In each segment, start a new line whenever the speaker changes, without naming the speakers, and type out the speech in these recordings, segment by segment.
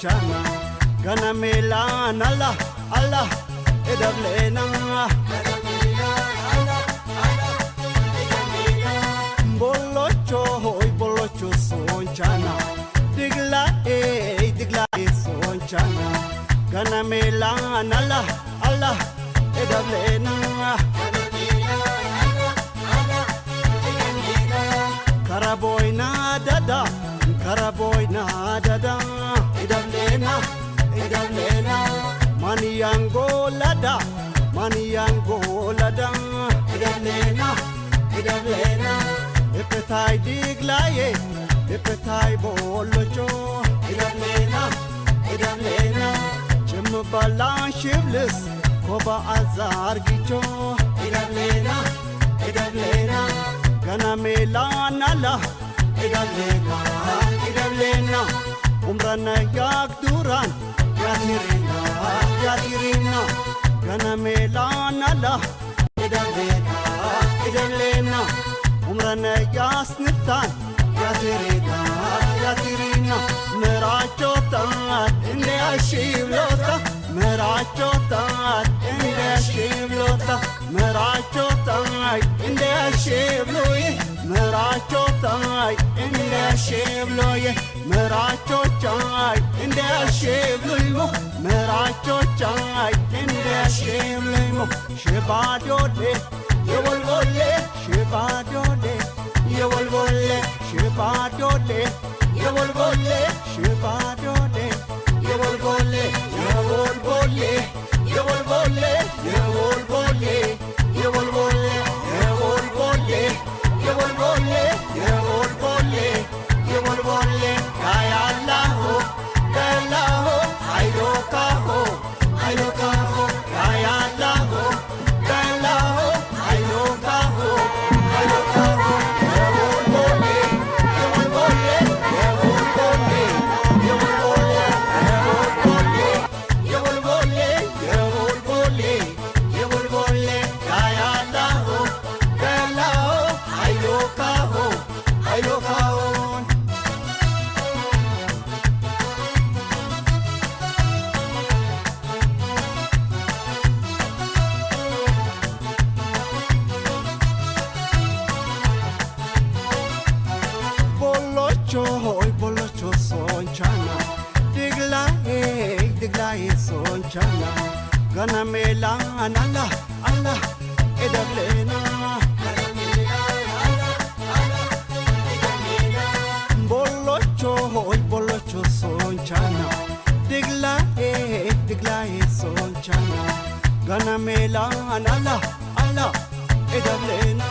sonchana Gana melan Allah Allah edablena Bolocho hoy bolocho sonchana Digla eh digla eh sonchana Gana melan Allah Allah edablena karaboyna dada karaboyna dada idandena idandena mani yango lada mani yango lada. İdandena idandena epetay diglaye epetay bolocho. İdandena idandena chimbalan shivlis koba azar gicho. İdandena idandena ganamela nala. İdandena idandena Kana yak duran Yadirina Yadirina Kana melan Allah Edalena Edalena Umrana yasnirtan Yadirina Yadirina Meracho tat Inde ashivlota Meracho tat Inde ashivlota Meracho tat Inde ashivloye Meracho tat Inde ashivloye ምራቾቻይ እንዳያሸብልሞ ምራቾቻይ እንዳያሸብልሞ ሽባዶሌ የወልቦሌ ሽባዶሌ የወልቦሌ ሽባዶሌ የወልቦሌ ሽባዶሌ የወልቦሌ የወልቦሌ የወልቦሌ የወልቦሌ የወልቦሌ የወልቦሌ የወልቦሌ choy polo cho sonchana digla e digla e sonchana gana mela anala ala edaglena bolo choy polo cho sonchana digla e digla e sonchana gana mela anala ala edaglena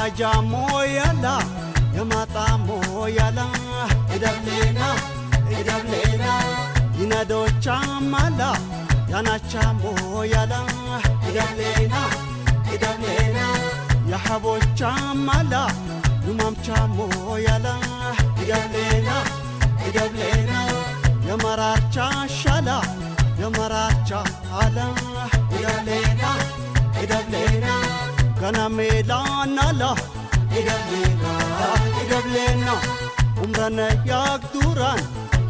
Majamo yala, yamatamo yala, idablena, idablena, inado chamala, yanachamo yala, idablena, idablena, yahabo chamala, numam chamo yala, idablena, ya yamaracha shala, yamaracha ala, idablena, idablena. Kana meelanala idableena idableena umrana yaak duraan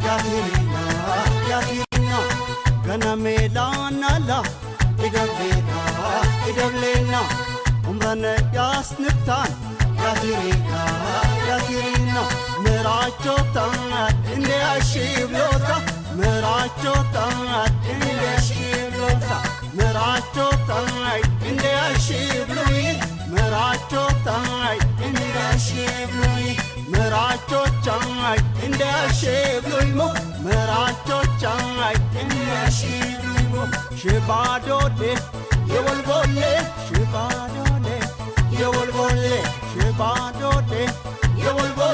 yaatirina yaatirina kana meelanala idableena idableena umrana yaas niftaan yaatirina yaatirina miraachotaan inde ashibloota miraachotaan inde ashibloota miraachotaan in the shape of mo, Maracho Chai in the shape of mo, Shibado de, you will go le, Shibado de, you will go le, Shibado de, you will go